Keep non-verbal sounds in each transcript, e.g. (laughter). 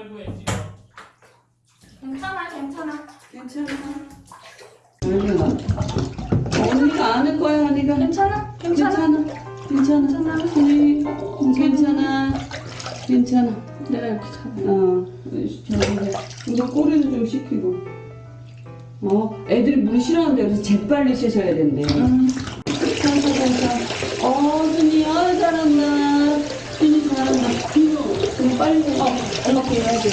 말고 해 지금. 괜찮아 괜찮아 괜찮아. 언니가 언니가 안을 거야 언니가. 괜찮아 괜찮아 괜찮아. 괜찮아. 손이 어, 괜찮아. 괜찮아. 내가 이렇게 잡아 어, 이거 꼬리도 좀 씻기고. 어, 애들이 물 싫어하는데 그래서 재빨리 씻어야 된대. 괜찮아, 괜찮아. 어, 순이, 어, 잘한다. 순이 잘한다. 이거, 그럼 빨리 해. 어, 그거 해줘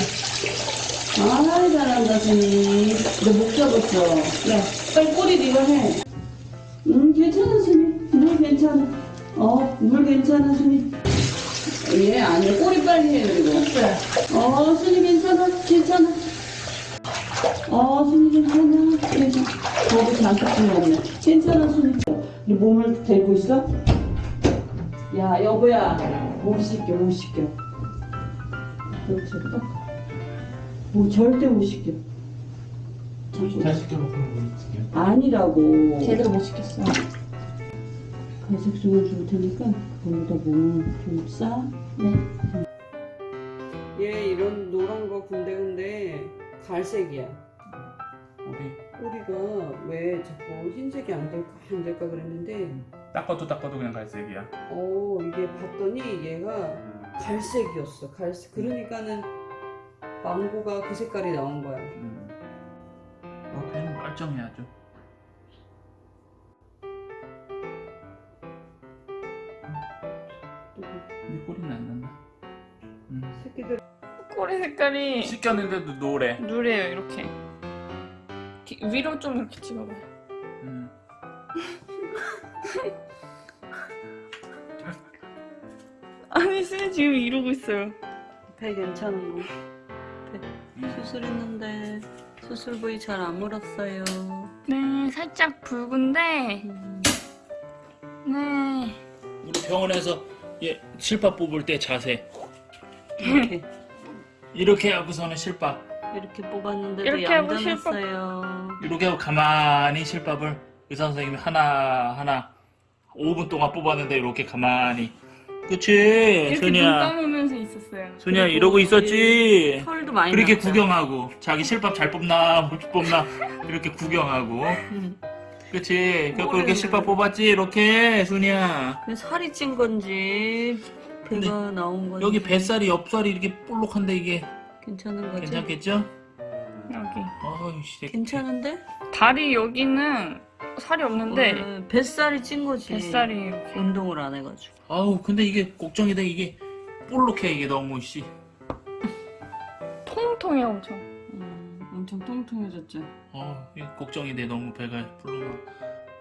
아, 잘한다, 순이. 너목 잡았어. 야, 빨리 꼬리 네가 해. 음, 괜찮아, 순이. 물 괜찮아. 어, 물 괜찮아, 순이. 얘 아니야. 꼬리 빨리 해, 그리고. 어, 순이 괜찮아. 괜찮아. 어, 순이 괜찮아. 괜찮아. 거기 장갑 없네. 괜찮아, 순이. 네 몸을 대고 있어? 야, 여보야. 못 씻겨, 못 씻겨. 그렇지, 딱. 뭐 절대 못 씻겨. 자꾸. 잘 시켜먹고 뭐 지금. 아니라고. 제대로 못 시켰어 갈색종을 줄 테니까 거기다 몸을 좀 싸. 네 얘 이런 노란 거 군데군데 갈색이야. 우리 꼬리가 왜 자꾸 흰색이 안 될까 안 될까 그랬는데 닦아도 닦아도 그냥 갈색이야. 어 이게 봤더니 얘가 음. 갈색이었어. 갈색. 그러니까는 망고가 그 색깔이 나온 거야. 음. 어, 걔는 멀쩡해야죠. 근데 꼬리는 안 난다. 음. 새끼들 꼬리 색깔이 씻겼는데도 노래. 누래요 이렇게 기- 위로 좀 이렇게 찍어봐 음. (laughs) 쌤 지금 이러고 있어요 배 괜찮은 거. 배 수술했는데 수술 부위 잘 안 물었어요. 네 살짝 붉은데 음. 네 우리 병원에서 얘 실밥 뽑을 때 자세 이렇게 이렇게 하고서는 실밥 이렇게 뽑았는데도 이렇게 하고 얌전했어요. 이렇게 하고 가만히 실밥을 의사 선생님이 하나 하나 5분 동안 뽑았는데 이렇게 가만히 그치 눈 소니야 감으면서 있었어요 소니야 이러고 있었지 털도 많이 그렇게 났죠. 구경하고 자기 실밥 잘 뽑나 못 뽑나 이렇게 구경하고 음. 그치 그래서. 이렇게 실밥 뽑았지 이렇게 소니야 그 살이 찐 건지 배가 나온 건지 여기 뱃살이 옆살이 이렇게 볼록한데 이게 괜찮은 거지? 괜찮겠죠? 여기 어이씨 괜찮은데? 다리 여기는 살이 없는데 어, 뱃살이 찐 거지. 뱃살이 이렇게 운동을 안 해가지고. 아우 근데 이게 걱정이 돼 이게 볼록해 이게 너무 씨 통통해 엄청 음, 엄청 통통해졌죠. 어, 이게 걱정이 돼 너무 배가 불러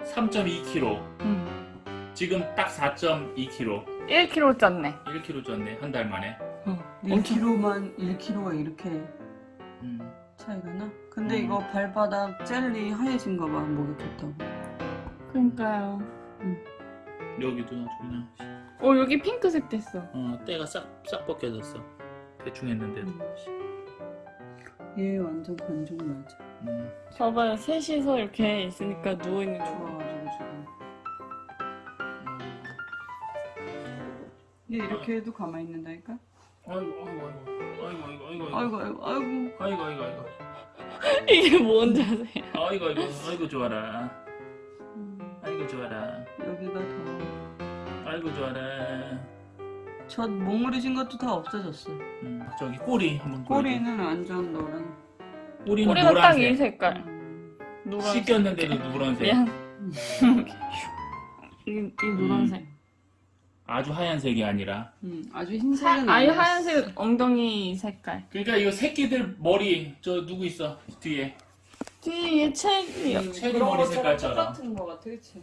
3.2kg 음. 지금 딱 4.2kg 1kg 쪘네 1kg 쪘네 한 달 만에 어, 엄청. 1kg만 1kg가 이렇게 음. 차이가 나? 근데 음. 이거 발바닥 젤리 하얘진 거 봐. 목이 좋다고. 그러니까요 여기도 아주 그냥 어 여기 핑크색 됐어 어, 때가 싹, 싹 벗겨졌어 대충 했는데도 얘 완전 관종 맞아. 음. 봐봐요 셋이서 이렇게 있으니까 누워있는 거 좋아가지고 지금. 얘 이렇게 해도 가만히 있는다니까? 아이고 아이고 아이고. 아이고 아이고 아이고 아이고. 아이고. 아이고 아이고. 아이고 (laughs) 이게 뭔 자세야? 아이고 아이고. 아이고 좋아라. 음, 아이고 좋아라. 여기가 더. 아이고 좋아라. 저 몽우리진 것도 다 없어졌어. 음. 저기 꼬리 한번. 꼬리는 완전 노란. 꼬리는 꼬리가 딱이 노란색. 색깔. 음, 노란색 씻겼는데도 노란색. 미안. (laughs) 이, 이 노란색 아주 하얀색이 아니라. 음, 아주 하, 흰색은 아예 아니었어. 하얀색 엉덩이 색깔. 그러니까 이거 새끼들 머리 저 누구 있어? 뒤에. 뒤에 책이 체리 머리 색깔처럼. 똑같은 거 같아, 그치?